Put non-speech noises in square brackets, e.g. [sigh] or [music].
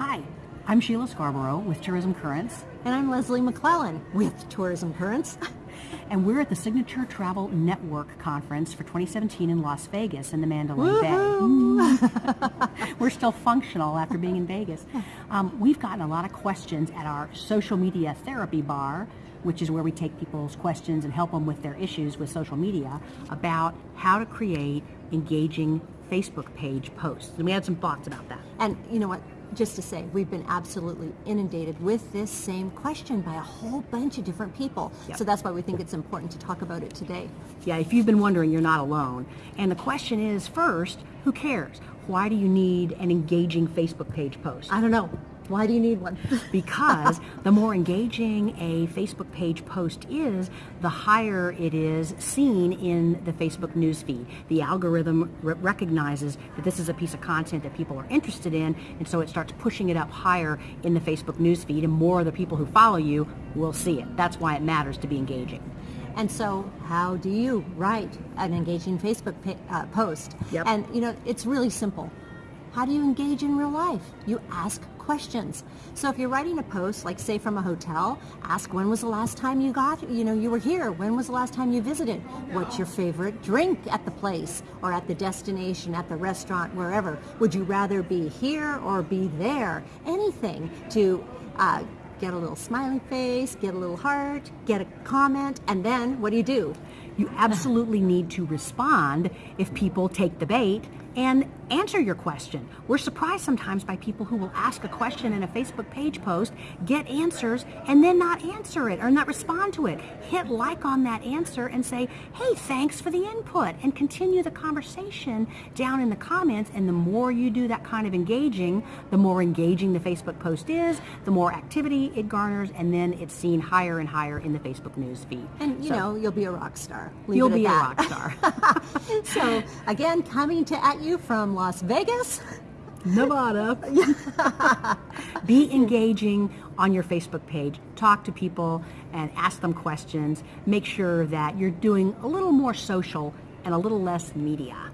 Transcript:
Hi, I'm Sheila Scarborough with Tourism Currents. And I'm Leslie McClellan with Tourism Currents. [laughs] and we're at the Signature Travel Network Conference for 2017 in Las Vegas in the Mandalay Bay. [laughs] we're still functional after being in Vegas. Um, we've gotten a lot of questions at our social media therapy bar which is where we take people's questions and help them with their issues with social media about how to create engaging Facebook page posts. And we had some thoughts about that. And you know what? Just to say, we've been absolutely inundated with this same question by a whole bunch of different people. Yep. So that's why we think it's important to talk about it today. Yeah, if you've been wondering, you're not alone. And the question is first, who cares? Why do you need an engaging Facebook page post? I don't know. Why do you need one? [laughs] because the more engaging a Facebook page post is, the higher it is seen in the Facebook newsfeed. The algorithm re recognizes that this is a piece of content that people are interested in, and so it starts pushing it up higher in the Facebook newsfeed, and more of the people who follow you will see it. That's why it matters to be engaging. And so how do you write an engaging Facebook uh, post? Yep. And you know, it's really simple. How do you engage in real life? You ask questions. So if you're writing a post, like say from a hotel, ask when was the last time you got, you know, you were here? When was the last time you visited? What's your favorite drink at the place or at the destination, at the restaurant, wherever? Would you rather be here or be there? Anything to uh, get a little smiley face, get a little heart, get a comment, and then what do you do? You absolutely need to respond if people take the bait and answer your question. We're surprised sometimes by people who will ask a question in a Facebook page post, get answers, and then not answer it or not respond to it. Hit like on that answer and say, hey, thanks for the input, and continue the conversation down in the comments. And the more you do that kind of engaging, the more engaging the Facebook post is, the more activity it garners, and then it's seen higher and higher in the Facebook news feed. And you so, know, you'll be a rock star. Leave you'll be a rock star. [laughs] so again, coming to at you from Las Vegas. Nevada. [laughs] Be engaging on your Facebook page. Talk to people and ask them questions. Make sure that you're doing a little more social and a little less media.